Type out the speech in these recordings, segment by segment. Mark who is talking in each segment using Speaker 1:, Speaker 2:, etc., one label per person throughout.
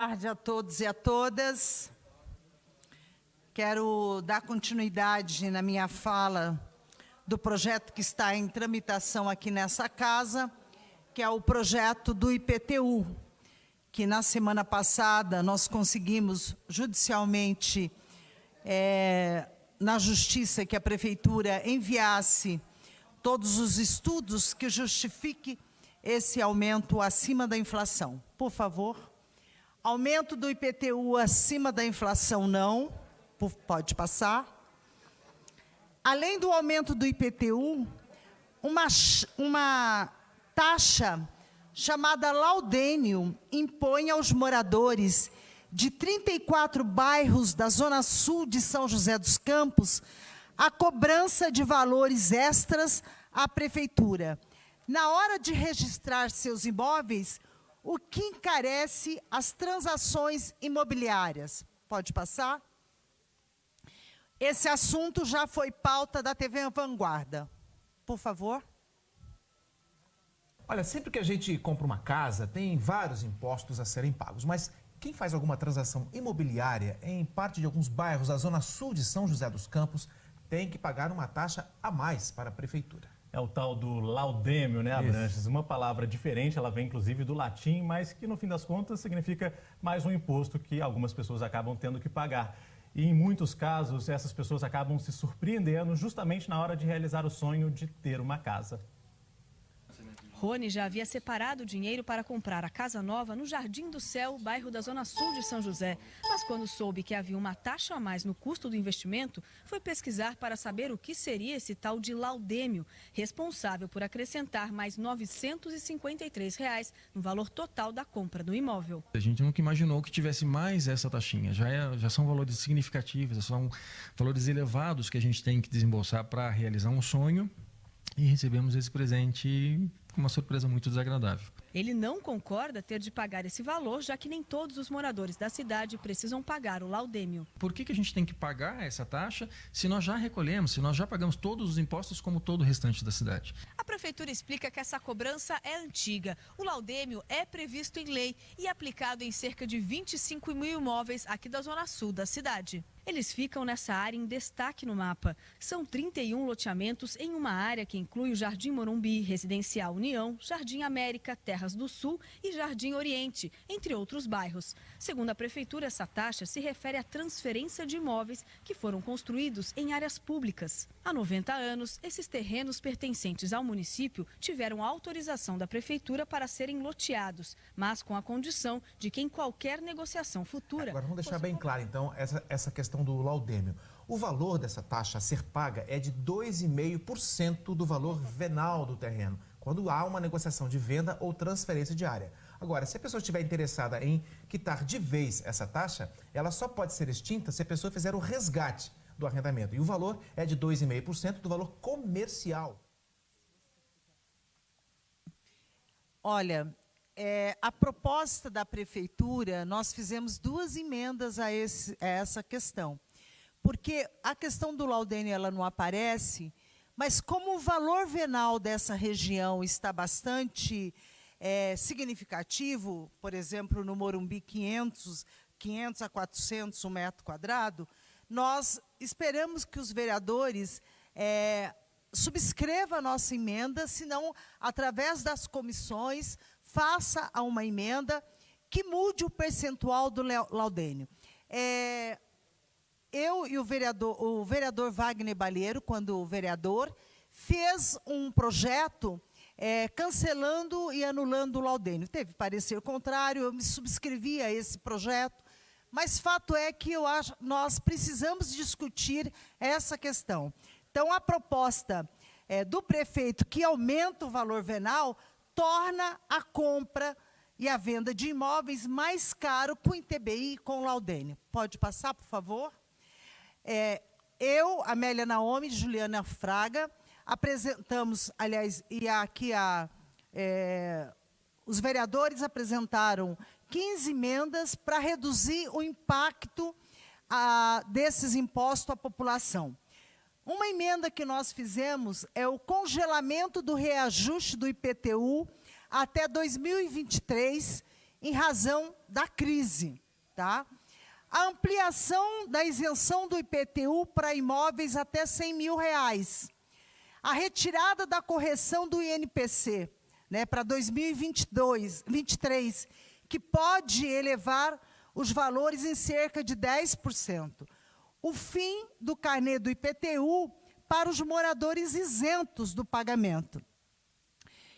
Speaker 1: Boa tarde a todos e a todas. Quero dar continuidade na minha fala do projeto que está em tramitação aqui nessa casa, que é o projeto do IPTU, que na semana passada nós conseguimos judicialmente, é, na justiça, que a prefeitura enviasse todos os estudos que justifiquem esse aumento acima da inflação. Por favor. Aumento do IPTU acima da inflação, não. Pode passar. Além do aumento do IPTU, uma, uma taxa chamada laudênio impõe aos moradores de 34 bairros da Zona Sul de São José dos Campos a cobrança de valores extras à Prefeitura. Na hora de registrar seus imóveis, o que encarece as transações imobiliárias. Pode passar? Esse assunto já foi pauta da TV Vanguarda. Por favor.
Speaker 2: Olha, sempre que a gente compra uma casa, tem vários impostos a serem pagos, mas quem faz alguma transação imobiliária em parte de alguns bairros da zona sul de São José dos Campos tem que pagar uma taxa a mais para a prefeitura.
Speaker 3: É o tal do laudêmio, né, Abranches? Uma palavra diferente, ela vem inclusive do latim, mas que no fim das contas significa mais um imposto que algumas pessoas acabam tendo que pagar. E em muitos casos, essas pessoas acabam se surpreendendo justamente na hora de realizar o sonho de ter uma casa.
Speaker 4: Rony já havia separado dinheiro para comprar a casa nova no Jardim do Céu, bairro da Zona Sul de São José. Mas quando soube que havia uma taxa a mais no custo do investimento, foi pesquisar para saber o que seria esse tal de laudêmio, responsável por acrescentar mais 953 reais no valor total da compra do imóvel.
Speaker 5: A gente nunca imaginou que tivesse mais essa taxinha. Já, é, já são valores significativos, são valores elevados que a gente tem que desembolsar para realizar um sonho e recebemos esse presente com uma surpresa muito desagradável.
Speaker 4: Ele não concorda ter de pagar esse valor, já que nem todos os moradores da cidade precisam pagar o laudêmio.
Speaker 5: Por que, que a gente tem que pagar essa taxa se nós já recolhemos, se nós já pagamos todos os impostos como todo o restante da cidade?
Speaker 4: A prefeitura explica que essa cobrança é antiga. O laudêmio é previsto em lei e aplicado em cerca de 25 mil imóveis aqui da zona sul da cidade. Eles ficam nessa área em destaque no mapa. São 31 loteamentos em uma área que inclui o Jardim Morumbi, Residencial União, Jardim América, Terras do Sul e Jardim Oriente, entre outros bairros. Segundo a Prefeitura, essa taxa se refere à transferência de imóveis que foram construídos em áreas públicas. Há 90 anos, esses terrenos pertencentes ao município tiveram autorização da Prefeitura para serem loteados, mas com a condição de que em qualquer negociação futura...
Speaker 2: Agora, vamos deixar bem claro, então, essa, essa questão questão do laudêmio. O valor dessa taxa a ser paga é de 2,5% do valor venal do terreno, quando há uma negociação de venda ou transferência de área. Agora, se a pessoa estiver interessada em quitar de vez essa taxa, ela só pode ser extinta se a pessoa fizer o resgate do arrendamento. E o valor é de 2,5% do valor comercial.
Speaker 1: Olha, é, a proposta da prefeitura, nós fizemos duas emendas a, esse, a, essa questão. Porque a questão do laudênio ela não aparece, mas como o valor venal dessa região está bastante é, significativo, por exemplo, no Morumbi, 500, 500 a 400 um metro quadrado, nós esperamos que os vereadores é, subscrevam a nossa emenda, senão, através das comissões, faça uma emenda que mude o percentual do laudênio. É, eu e o vereador, o vereador Wagner Balheiro, quando vereador, fez um projeto é, cancelando e anulando o laudênio. Teve parecer contrário, eu me subscrevi a esse projeto, mas fato é que eu acho, nós precisamos discutir essa questão. Então, a proposta é, do prefeito que aumenta o valor venal torna a compra e a venda de imóveis mais caro com ITBI e com Laudênio. Pode passar, por favor? É, eu, Amélia Naomi e Juliana Fraga, apresentamos, aliás, e aqui a, é, os vereadores apresentaram 15 emendas para reduzir o impacto a, desses impostos à população. Uma emenda que nós fizemos é o congelamento do reajuste do IPTU até 2023 em razão da crise. Tá? A ampliação da isenção do IPTU para imóveis até 100 mil reais. A retirada da correção do INPC né, para 2022, 2023, que pode elevar os valores em cerca de 10%. O fim do carnê do IPTU para os moradores isentos do pagamento.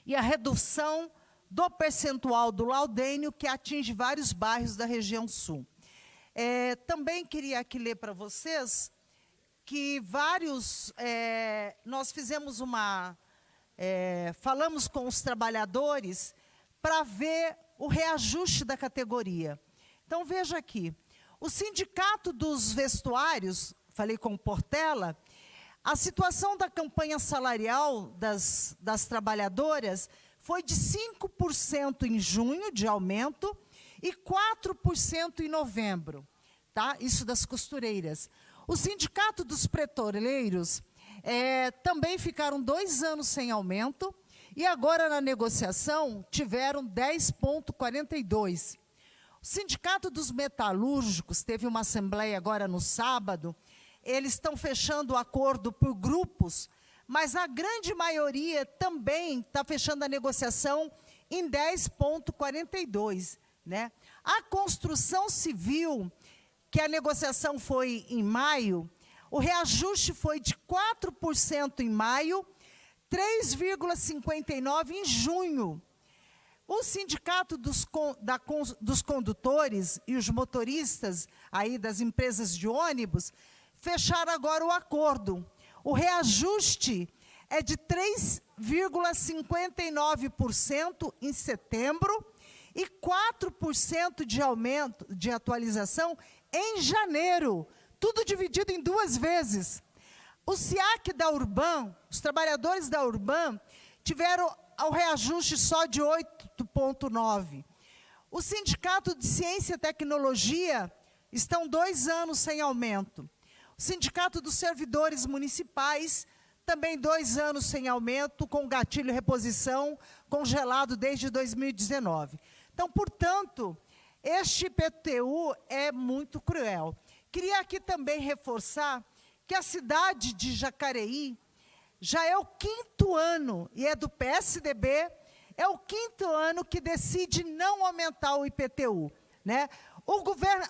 Speaker 1: E a redução do percentual do laudênio, que atinge vários bairros da região sul. É, também queria aqui ler para vocês que vários, é, nós fizemos uma, é, falamos com os trabalhadores para ver o reajuste da categoria. Então, veja aqui, o sindicato dos vestuários, falei com o Portela, a situação da campanha salarial das, das trabalhadoras foi de 5% em junho, de aumento, e 4% em novembro. Tá? Isso das costureiras. O sindicato dos pretoleiros é, também ficaram dois anos sem aumento, e agora na negociação tiveram 10,42. O Sindicato dos Metalúrgicos teve uma assembleia agora no sábado. Eles estão fechando o acordo por grupos, mas a grande maioria também está fechando a negociação em 10,42. Né? A construção civil, que a negociação foi em maio, o reajuste foi de 4% em maio, 3,59% em junho. O sindicato dos, da, dos condutores e os motoristas aí das empresas de ônibus fecharam agora o acordo. O reajuste é de 3,59% em setembro e 4% de aumento de atualização em janeiro, tudo dividido em duas vezes. O SIAC da Urban, os trabalhadores da Urban, tiveram o reajuste só de 8,9. O Sindicato de Ciência e Tecnologia estão dois anos sem aumento. O Sindicato dos Servidores Municipais, também dois anos sem aumento, com gatilho reposição, congelado desde 2019. Então, portanto, este IPTU é muito cruel. Queria aqui também reforçar que a cidade de Jacareí já é o quinto ano, e é do PSDB, é o quinto ano que decide não aumentar o IPTU. Né? O,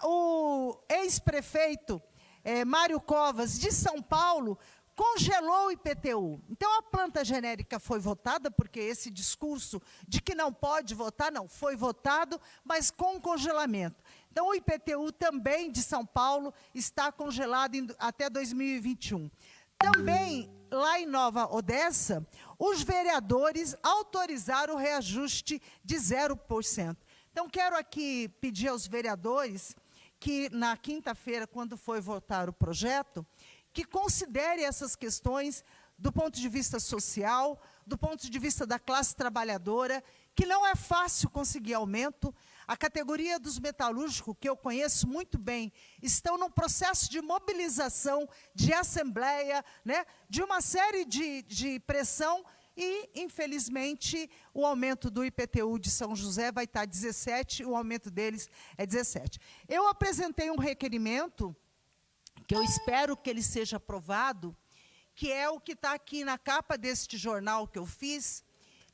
Speaker 1: o ex-prefeito é, Mário Covas, de São Paulo, congelou o IPTU. Então, a planta genérica foi votada, porque esse discurso de que não pode votar, não, foi votado, mas com congelamento. Então, o IPTU também de São Paulo está congelado em, até 2021. Também, lá em Nova Odessa, os vereadores autorizaram o reajuste de 0%. Então, quero aqui pedir aos vereadores que, na quinta-feira, quando foi votar o projeto, que considere essas questões do ponto de vista social, do ponto de vista da classe trabalhadora, que não é fácil conseguir aumento. A categoria dos metalúrgicos, que eu conheço muito bem, estão num processo de mobilização, de assembleia, né, de uma série de, de pressão e, infelizmente, o aumento do IPTU de São José vai estar 17, o aumento deles é 17. Eu apresentei um requerimento que eu espero que ele seja aprovado, que é o que está aqui na capa deste jornal que eu fiz,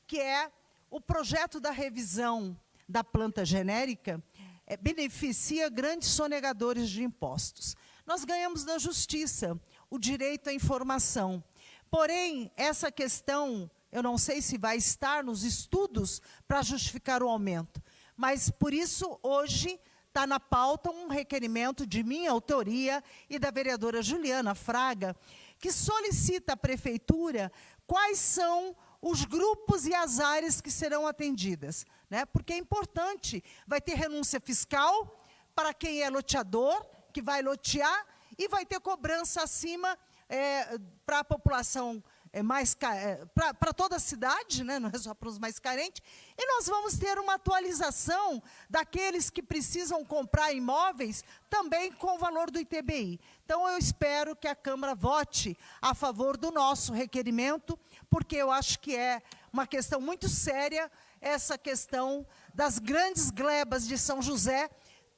Speaker 1: que é o projeto da revisão da planta genérica, é, beneficia grandes sonegadores de impostos. Nós ganhamos na justiça o direito à informação. Porém, essa questão, eu não sei se vai estar nos estudos para justificar o aumento, mas por isso, hoje, está na pauta um requerimento de minha autoria e da vereadora Juliana Fraga, que solicita à prefeitura quais são os grupos e as áreas que serão atendidas. Né? Porque é importante, vai ter renúncia fiscal para quem é loteador, que vai lotear, e vai ter cobrança acima é, para a população é mais é, para toda a cidade, né? não é só para os mais carentes, e nós vamos ter uma atualização daqueles que precisam comprar imóveis também com o valor do ITBI. Então, eu espero que a Câmara vote a favor do nosso requerimento, porque eu acho que é uma questão muito séria essa questão das grandes glebas de São José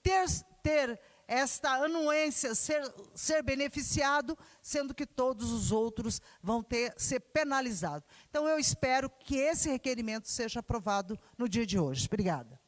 Speaker 1: ter, ter esta anuência ser, ser beneficiado, sendo que todos os outros vão ter ser penalizados. Então, eu espero que esse requerimento seja aprovado no dia de hoje. Obrigada.